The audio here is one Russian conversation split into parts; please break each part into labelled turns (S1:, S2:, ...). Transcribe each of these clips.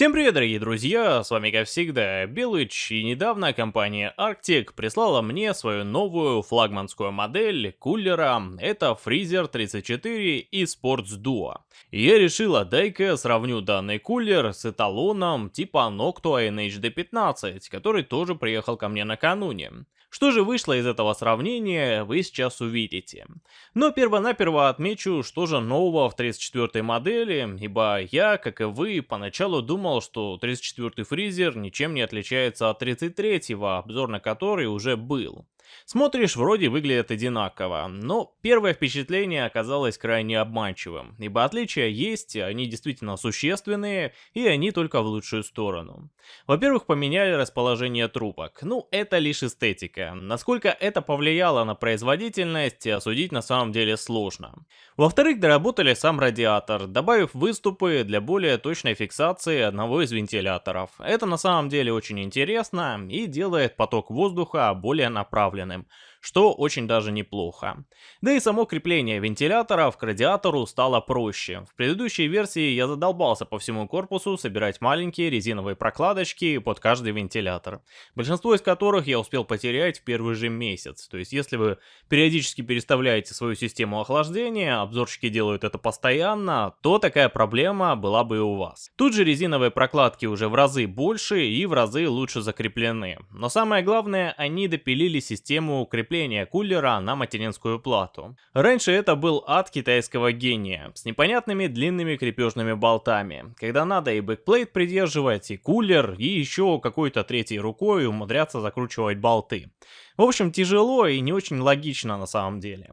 S1: Всем привет, дорогие друзья, с вами как всегда Белыч, и недавно компания Arctic прислала мне свою новую флагманскую модель кулера, это Freezer 34 и Sports Duo. И я решила, дай-ка сравню данный кулер с эталоном типа Noctua NHD15, который тоже приехал ко мне накануне. Что же вышло из этого сравнения, вы сейчас увидите. Но перво-наперво отмечу, что же нового в 34 модели, ибо я, как и вы, поначалу думал, что 34 фризер ничем не отличается от 33-го, обзор на который уже был. Смотришь, вроде выглядят одинаково, но первое впечатление оказалось крайне обманчивым, ибо отличия есть, они действительно существенные, и они только в лучшую сторону. Во-первых, поменяли расположение трубок, ну это лишь эстетика, насколько это повлияло на производительность, осудить на самом деле сложно. Во-вторых, доработали сам радиатор, добавив выступы для более точной фиксации одного из вентиляторов. Это на самом деле очень интересно и делает поток воздуха более направленным направленным, что очень даже неплохо. Да и само крепление вентиляторов к радиатору стало проще. В предыдущей версии я задолбался по всему корпусу собирать маленькие резиновые прокладочки под каждый вентилятор, большинство из которых я успел потерять в первый же месяц. То есть если вы периодически переставляете свою систему охлаждения, обзорщики делают это постоянно, то такая проблема была бы и у вас. Тут же резиновые прокладки уже в разы больше и в разы лучше закреплены. Но самое главное, они допилили систему крепления крепления кулера на материнскую плату. Раньше это был ад китайского гения, с непонятными длинными крепежными болтами, когда надо и бэкплейт придерживать, и кулер, и еще какой-то третьей рукой умудряться закручивать болты. В общем, тяжело и не очень логично на самом деле.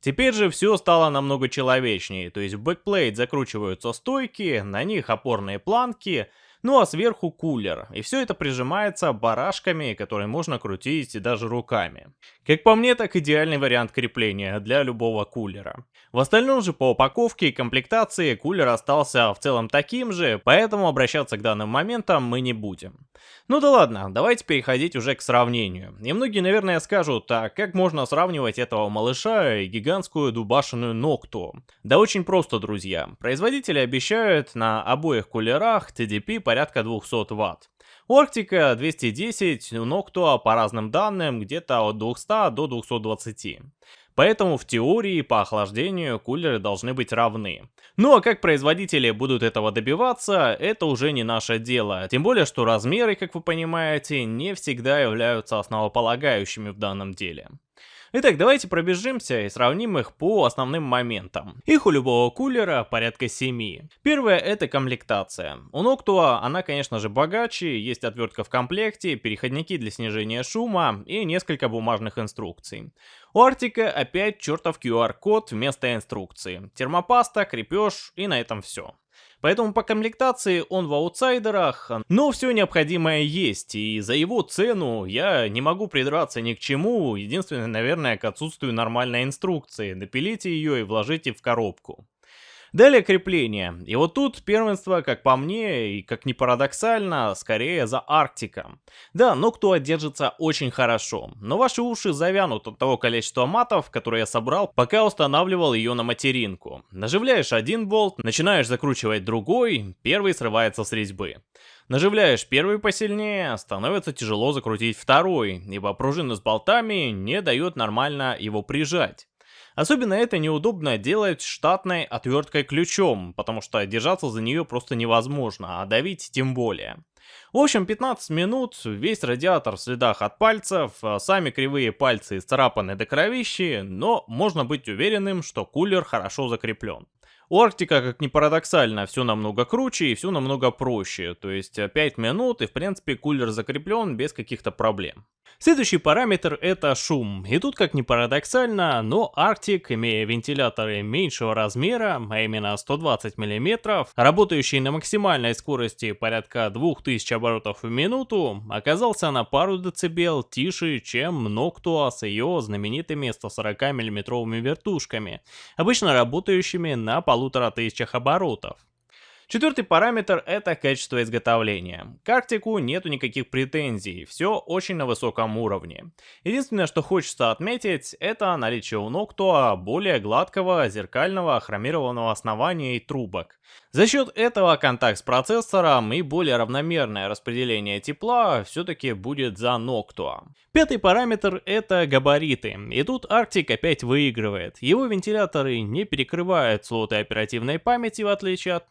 S1: Теперь же все стало намного человечнее, то есть в бэкплейт закручиваются стойки, на них опорные планки, ну а сверху кулер, и все это прижимается барашками, которые можно крутить даже руками. Как по мне, так идеальный вариант крепления для любого кулера. В остальном же по упаковке и комплектации кулер остался в целом таким же, поэтому обращаться к данным моментам мы не будем. Ну да ладно, давайте переходить уже к сравнению. И многие, наверное, скажут, а как можно сравнивать этого малыша и гигантскую дубашенную Нокту? Да очень просто, друзья. Производители обещают на обоих кулерах TDP порядка 200 Вт. У Арктика 210, у Ноктуа по разным данным где-то от 200 до 220. Поэтому в теории по охлаждению кулеры должны быть равны. Ну а как производители будут этого добиваться, это уже не наше дело. Тем более, что размеры, как вы понимаете, не всегда являются основополагающими в данном деле. Итак, давайте пробежимся и сравним их по основным моментам. Их у любого кулера порядка 7. Первое это комплектация. У Noctua она, конечно же, богаче, есть отвертка в комплекте, переходники для снижения шума и несколько бумажных инструкций. У Артика опять чертов QR-код вместо инструкции. Термопаста, крепеж и на этом все. Поэтому по комплектации он в аутсайдерах, но все необходимое есть, и за его цену я не могу придраться ни к чему, единственное, наверное, к отсутствию нормальной инструкции. Напилите ее и вложите в коробку. Далее крепление. И вот тут первенство, как по мне, и как ни парадоксально, скорее за Арктика. Да, Ноктуа держится очень хорошо, но ваши уши завянут от того количества матов, которые я собрал, пока устанавливал ее на материнку. Наживляешь один болт, начинаешь закручивать другой, первый срывается с резьбы. Наживляешь первый посильнее, становится тяжело закрутить второй, ибо пружина с болтами не дает нормально его прижать. Особенно это неудобно делать штатной отверткой ключом, потому что держаться за нее просто невозможно, а давить тем более. В общем, 15 минут, весь радиатор в следах от пальцев, а сами кривые пальцы исцарапаны до кровищи, но можно быть уверенным, что кулер хорошо закреплен. У Арктика, как ни парадоксально, все намного круче и все намного проще, то есть 5 минут и в принципе кулер закреплен без каких-то проблем. Следующий параметр это шум. И тут, как ни парадоксально, но Arctic, имея вентиляторы меньшего размера, а именно 120 мм, работающие на максимальной скорости порядка 2000 оборотов в минуту, оказался на пару децибел тише, чем Noctua с ее знаменитыми 140 мм вертушками, обычно работающими на полутора тысячах оборотов. Четвертый параметр это качество изготовления. К Арктику нету никаких претензий, все очень на высоком уровне. Единственное, что хочется отметить, это наличие у Noctua более гладкого зеркального хромированного основания и трубок. За счет этого контакт с процессором и более равномерное распределение тепла все-таки будет за Noctua. Пятый параметр это габариты, и тут Arctic опять выигрывает. Его вентиляторы не перекрывают слоты оперативной памяти в отличие от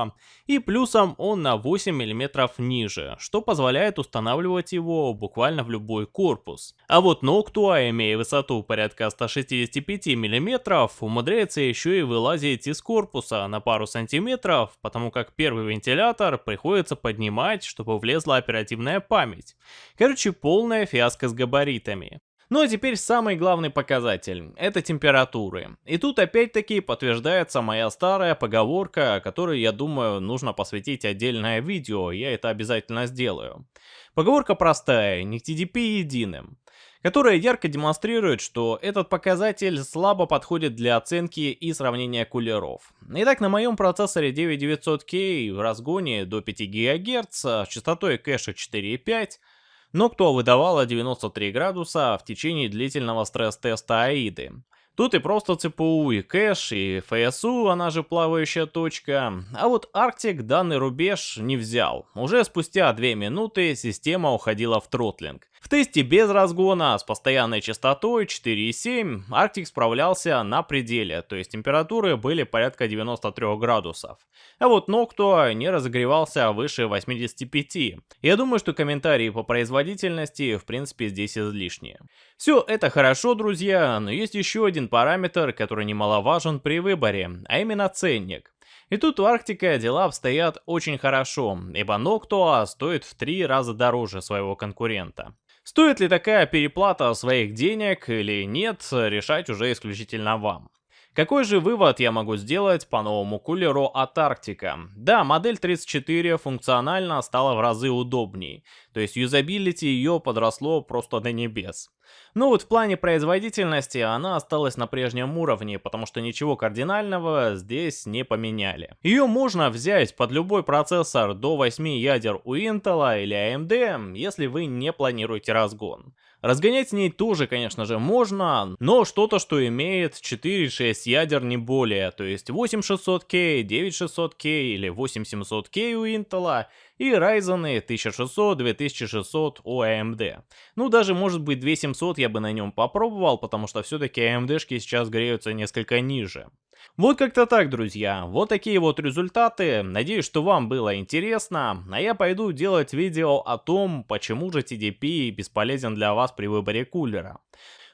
S1: Noctua, и плюсом он на 8 мм ниже, что позволяет устанавливать его буквально в любой корпус. А вот Noctua, имея высоту порядка 165 мм, умудряется еще и вылазить из корпуса на пару сантиметров, потому как первый вентилятор приходится поднимать, чтобы влезла оперативная память. Короче, полная фиаско с габаритами. Ну а теперь самый главный показатель – это температуры. И тут опять-таки подтверждается моя старая поговорка, которой, я думаю, нужно посвятить отдельное видео, я это обязательно сделаю. Поговорка простая, не TDP единым которая ярко демонстрирует, что этот показатель слабо подходит для оценки и сравнения кулеров. Итак, на моем процессоре 9900K в разгоне до 5 ГГц с частотой кэша 4.5 но выдавала 93 градуса в течение длительного стресс-теста AIDA. Тут и просто ЦПУ, и кэш, и ФСУ, она же плавающая точка. А вот Arctic данный рубеж не взял. Уже спустя 2 минуты система уходила в тротлинг. Тесте без разгона с постоянной частотой 4,7 Arctic справлялся на пределе, то есть температуры были порядка 93 градусов. А вот Noctua не разогревался выше 85. Я думаю, что комментарии по производительности в принципе здесь излишние. Все это хорошо, друзья, но есть еще один параметр, который немаловажен при выборе, а именно ценник. И тут у Арктика дела обстоят очень хорошо, ибо Noctua стоит в три раза дороже своего конкурента. Стоит ли такая переплата своих денег или нет, решать уже исключительно вам. Какой же вывод я могу сделать по новому кулеру от Арктика? Да, модель 34 функционально стала в разы удобней, то есть юзабилити ее подросло просто до небес. Но вот в плане производительности она осталась на прежнем уровне, потому что ничего кардинального здесь не поменяли. Ее можно взять под любой процессор до 8 ядер у Intel или AMD, если вы не планируете разгон. Разгонять с ней тоже, конечно же, можно, но что-то, что имеет 4-6 ядер не более, то есть 8600K, 9600K или 8700K у Intel и Ryzen 1600, 2600 у AMD. Ну, даже может быть 2700 я бы на нем попробовал, потому что все-таки AMD-шки сейчас греются несколько ниже. Вот как-то так, друзья. Вот такие вот результаты. Надеюсь, что вам было интересно. А я пойду делать видео о том, почему же TDP бесполезен для вас при выборе кулера.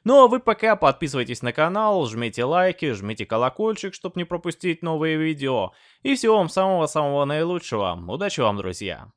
S1: Ну а вы пока подписывайтесь на канал, жмите лайки, жмите колокольчик, чтобы не пропустить новые видео. И всего вам самого-самого наилучшего. Удачи вам, друзья!